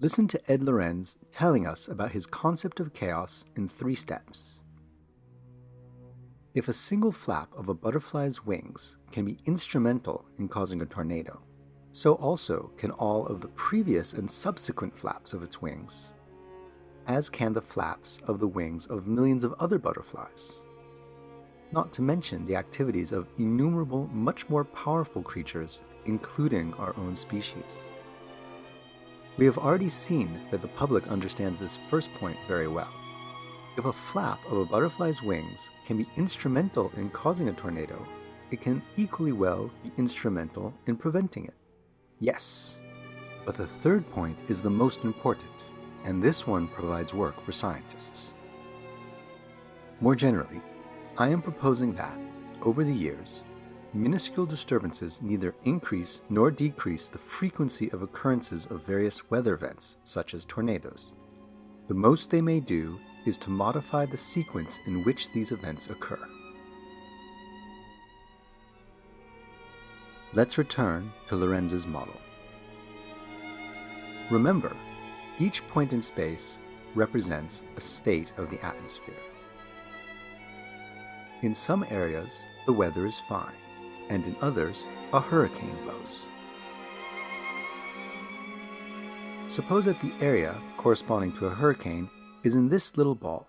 Listen to Ed Lorenz telling us about his concept of chaos in three steps. If a single flap of a butterfly's wings can be instrumental in causing a tornado, so also can all of the previous and subsequent flaps of its wings, as can the flaps of the wings of millions of other butterflies. Not to mention the activities of innumerable, much more powerful creatures, including our own species. We have already seen that the public understands this first point very well. If a flap of a butterfly's wings can be instrumental in causing a tornado, it can equally well be instrumental in preventing it. Yes. But the third point is the most important, and this one provides work for scientists. More generally, I am proposing that, over the years, minuscule disturbances neither increase nor decrease the frequency of occurrences of various weather events, such as tornadoes. The most they may do is to modify the sequence in which these events occur. Let's return to Lorenz's model. Remember, each point in space represents a state of the atmosphere. In some areas, the weather is fine and in others, a hurricane blows. Suppose that the area corresponding to a hurricane is in this little ball.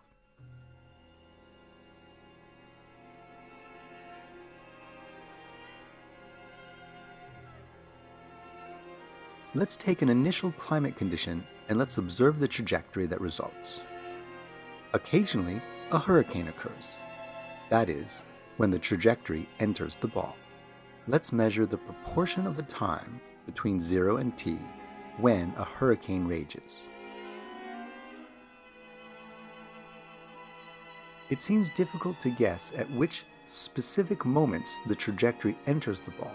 Let's take an initial climate condition and let's observe the trajectory that results. Occasionally, a hurricane occurs. That is, when the trajectory enters the ball let's measure the proportion of the time between 0 and t when a hurricane rages. It seems difficult to guess at which specific moments the trajectory enters the ball.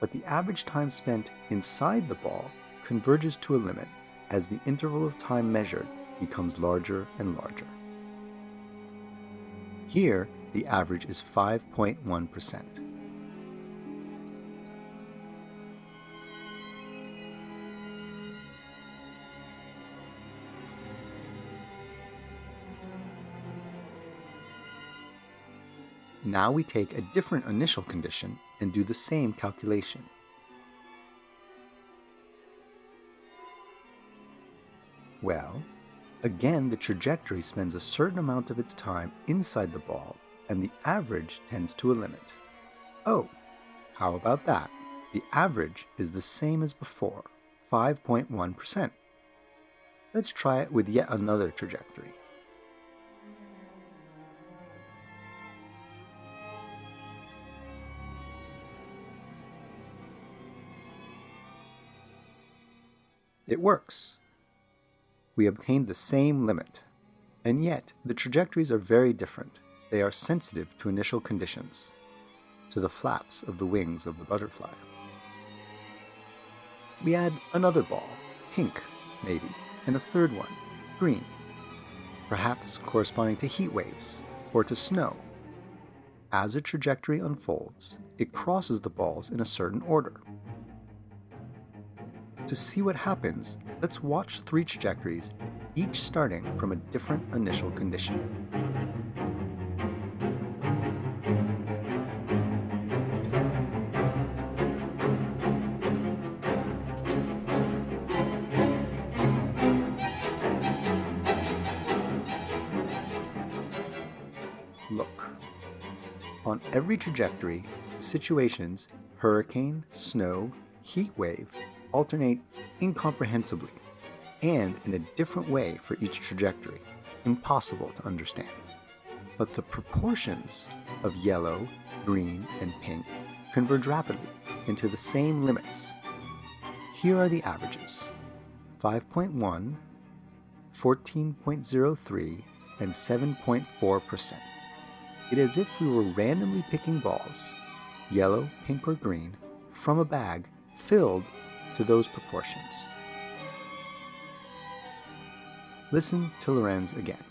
But the average time spent inside the ball converges to a limit as the interval of time measured becomes larger and larger. Here, the average is 5.1%. Now we take a different initial condition and do the same calculation. Well, again the trajectory spends a certain amount of its time inside the ball and the average tends to a limit. Oh, how about that? The average is the same as before, 5.1%. Let's try it with yet another trajectory. It works. We obtained the same limit, and yet the trajectories are very different. They are sensitive to initial conditions, to the flaps of the wings of the butterfly. We add another ball, pink, maybe, and a third one, green, perhaps corresponding to heat waves or to snow. As a trajectory unfolds, it crosses the balls in a certain order. To see what happens, let's watch three trajectories, each starting from a different initial condition. On every trajectory, situations, hurricane, snow, heat wave, alternate incomprehensibly and in a different way for each trajectory, impossible to understand. But the proportions of yellow, green, and pink converge rapidly into the same limits. Here are the averages 5.1, 14.03, and 7.4%. It is as if we were randomly picking balls, yellow, pink, or green, from a bag filled to those proportions. Listen to Lorenz again.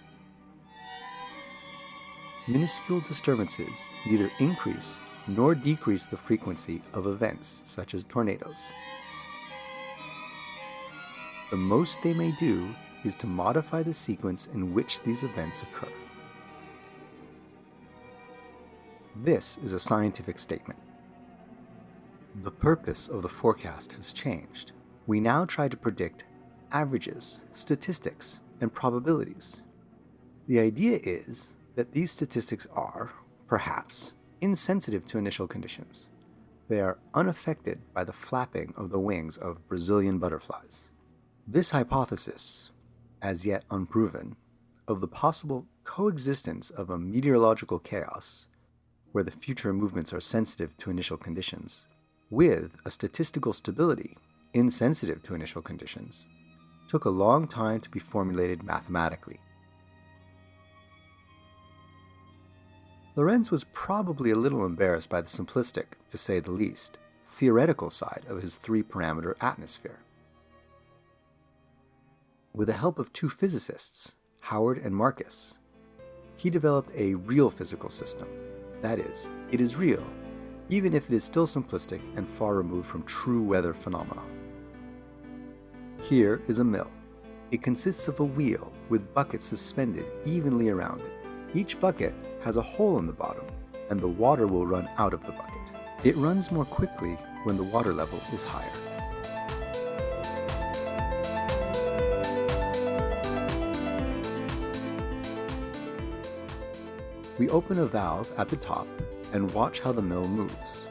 Minuscule disturbances neither increase nor decrease the frequency of events such as tornadoes. the most they may do is to modify the sequence in which these events occur. This is a scientific statement. The purpose of the forecast has changed. We now try to predict averages, statistics, and probabilities. The idea is that these statistics are, perhaps, insensitive to initial conditions. They are unaffected by the flapping of the wings of Brazilian butterflies. This hypothesis, as yet unproven, of the possible coexistence of a meteorological chaos, where the future movements are sensitive to initial conditions, with a statistical stability insensitive to initial conditions, took a long time to be formulated mathematically. Lorenz was probably a little embarrassed by the simplistic, to say the least, theoretical side of his three parameter atmosphere. With the help of two physicists, Howard and Malkus, he developed a real physical system. That is, it is real, even if it is still simplistic and far removed from true weather phenomena. Here is a mill. It consists of a wheel with buckets suspended evenly around it. Each bucket has a hole in the bottom, and the water will run out of the bucket. It runs more quickly when the water level is higher. We open a valve at the top and watch how the mill moves.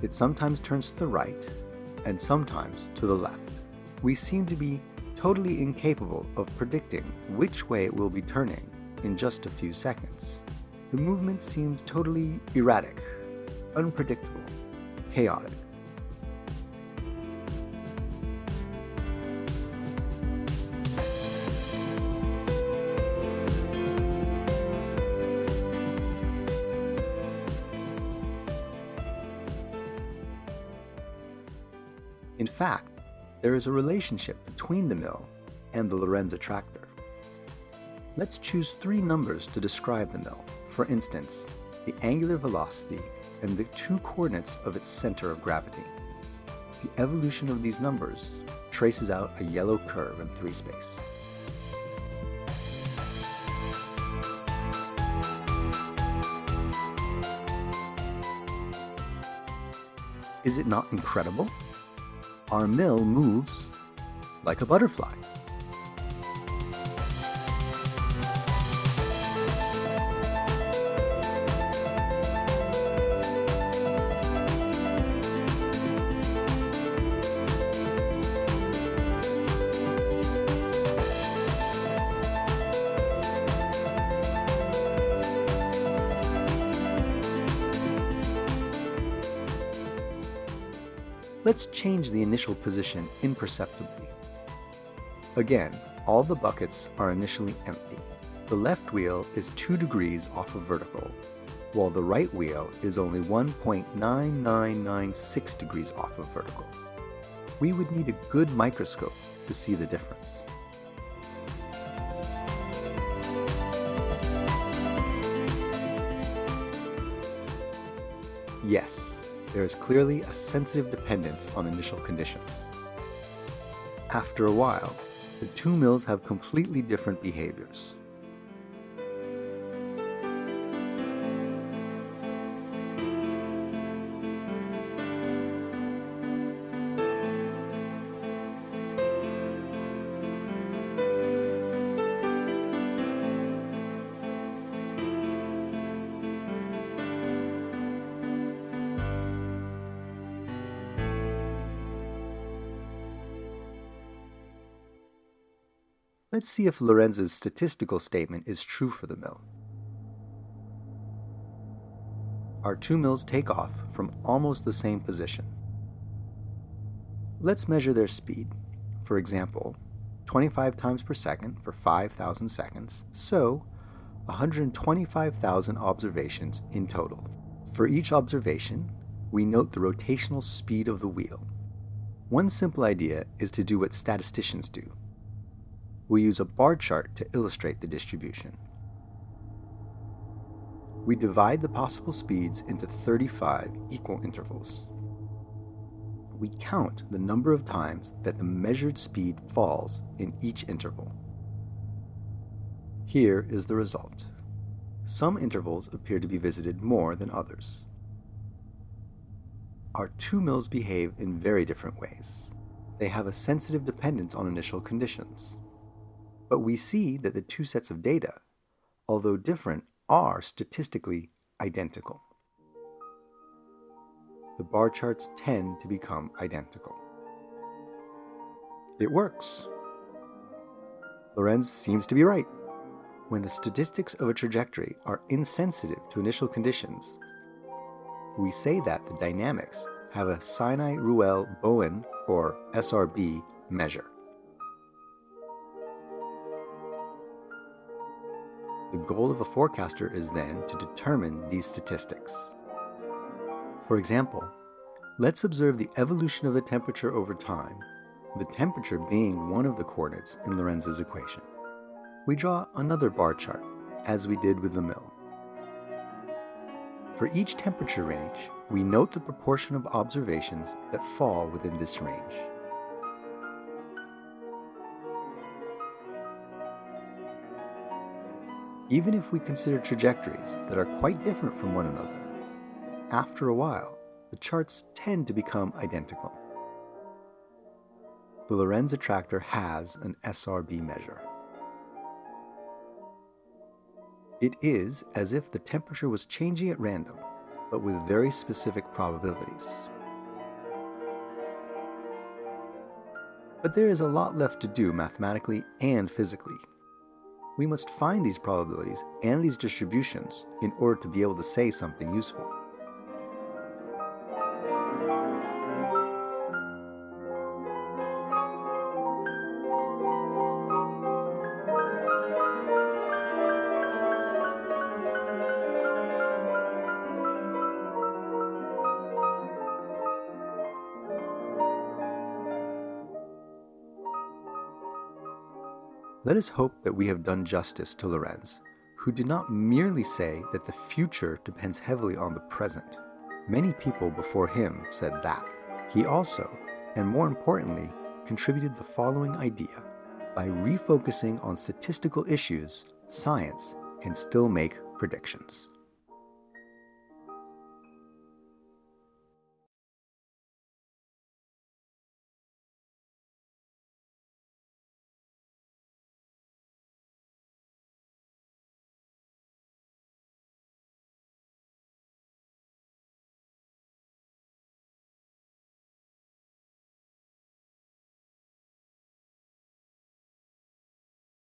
It sometimes turns to the right and sometimes to the left. We seem to be totally incapable of predicting which way it will be turning in just a few seconds. The movement seems totally erratic, unpredictable, chaotic. In fact, there is a relationship between the mill and the Lorenz attractor. Let's choose three numbers to describe the mill. For instance, the angular velocity and the two coordinates of its center of gravity. The evolution of these numbers traces out a yellow curve in 3 space. Is it not incredible? Our mill moves like a butterfly. Let's change the initial position imperceptibly. Again, all the buckets are initially empty. The left wheel is 2 degrees off of vertical, while the right wheel is only 1.9996 degrees off of vertical. We would need a good microscope to see the difference. Yes, there is clearly a sensitive dependence on initial conditions. After a while, the two mills have completely different behaviors. Let's see if Lorenz's statistical statement is true for the mill. Our two mills take off from almost the same position. Let's measure their speed. For example, 25 times per second for 5,000 seconds, so 125,000 observations in total. For each observation, we note the rotational speed of the wheel. One simple idea is to do what statisticians do we use a bar chart to illustrate the distribution. We divide the possible speeds into 35 equal intervals. We count the number of times that the measured speed falls in each interval. Here is the result. Some intervals appear to be visited more than others. Our two mills behave in very different ways. They have a sensitive dependence on initial conditions. But we see that the two sets of data, although different, are statistically identical. The bar charts tend to become identical. It works. Lorenz seems to be right. When the statistics of a trajectory are insensitive to initial conditions, we say that the dynamics have a Sinai-Ruelle-Bowen, or SRB, measure. Goal of a forecaster is then to determine these statistics. For example, let's observe the evolution of the temperature over time, the temperature being one of the coordinates in Lorenz's equation we draw another bar chart, as we did with the mill. For each temperature range, we note the proportion of observations that fall within this range. Even if we consider trajectories that are quite different from one another, after a while, the charts tend to become identical. The Lorenz attractor has an SRB measure. It is as if the temperature was changing at random, but with very specific probabilities. But there is a lot left to do mathematically and physically. We must find these probabilities and these distributions in order to be able to say something useful. Let us hope that we have done justice to Lorenz, who did not merely say that the future depends heavily on the present. Many people before him said that. He also, and more importantly, contributed the following idea. By refocusing on statistical issues, science can still make predictions.